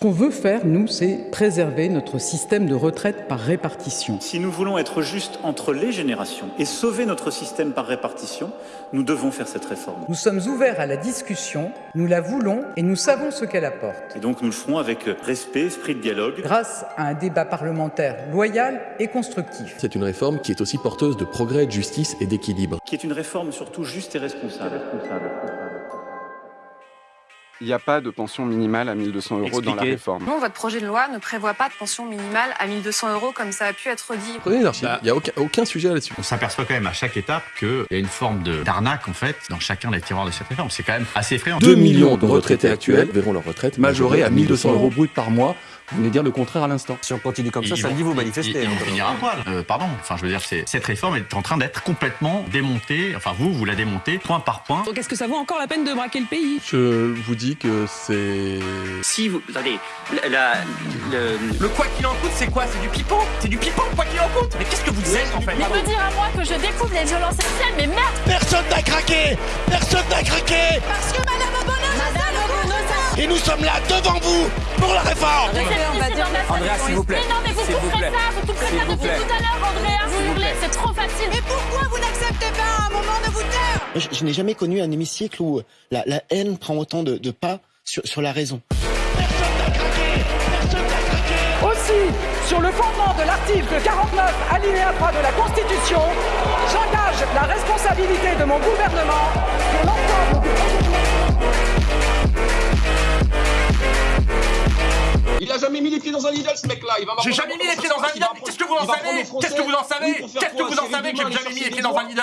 qu'on veut faire, nous, c'est préserver notre système de retraite par répartition. Si nous voulons être justes entre les générations et sauver notre système par répartition, nous devons faire cette réforme. Nous sommes ouverts à la discussion, nous la voulons et nous savons ce qu'elle apporte. Et donc nous le ferons avec respect, esprit de dialogue. Grâce à un débat parlementaire loyal et constructif. C'est une réforme qui est aussi porteuse de progrès, de justice et d'équilibre. Qui est une réforme surtout juste et responsable. responsable. Il n'y a pas de pension minimale à 1200 euros Expliquez. dans la réforme. Non, votre projet de loi ne prévoit pas de pension minimale à 1200 euros comme ça a pu être dit. Prenez Bah. il n'y a aucun, aucun sujet là-dessus. On s'aperçoit quand même à chaque étape qu'il y a une forme de- d'arnaque en fait dans chacun des tiroirs de cette réforme. C'est quand même assez effrayant. 2 millions de retraités actuels verront leur retraite majoré à 1200 euros brut par mois. Vous venez dire le contraire à l'instant. Si on continue comme ça, ils samedi vont- vous manifestez. Ils, ils hein. vont finir à poil. Euh, pardon. Enfin, je veux dire, c'est- cette réforme est en train d'être complètement démontée. Enfin, vous, vous la démontez point par point. Donc est-ce que ça vaut encore la peine de braquer le pays? Je vous dis que c'est... Si vous. Attendez, la, la- le, Le quoi qu'il en coûte, c'est quoi? C'est du pipeau? C'est du pipeau, quoi qu'il en coûte? Mais qu'est-ce que vous êtes en fait? Mais me dire à moi que je découvre les violences sexuelles, mais merde Personne n'a craqué Personne n'a Et nous sommes là devant vous pour la réforme Andrea, s'il vous plaît. Mais non, mais vous couperez plaît. ça, vous couperez ça depuis tout à l'heure, Andrea, S'il vous plaît. c'est trop facile. Mais pourquoi vous n'acceptez pas un moment de vous taire? Je, je n'ai jamais connu un hémicycle où la, la haine prend autant de, de pas sur, sur la raison. Aussi, sur le fondement de l'article 49, alinéa 3 de la Constitution, j'engage la responsabilité de mon gouvernement jamais mis les pieds dans un Lidl ce mec là J'ai jamais mis les pieds dans un Lidl, qu'est-ce que vous en savez Qu'est-ce que vous en savez Qu'est-ce que vous en savez que j'ai jamais mis les pieds dans un Lidl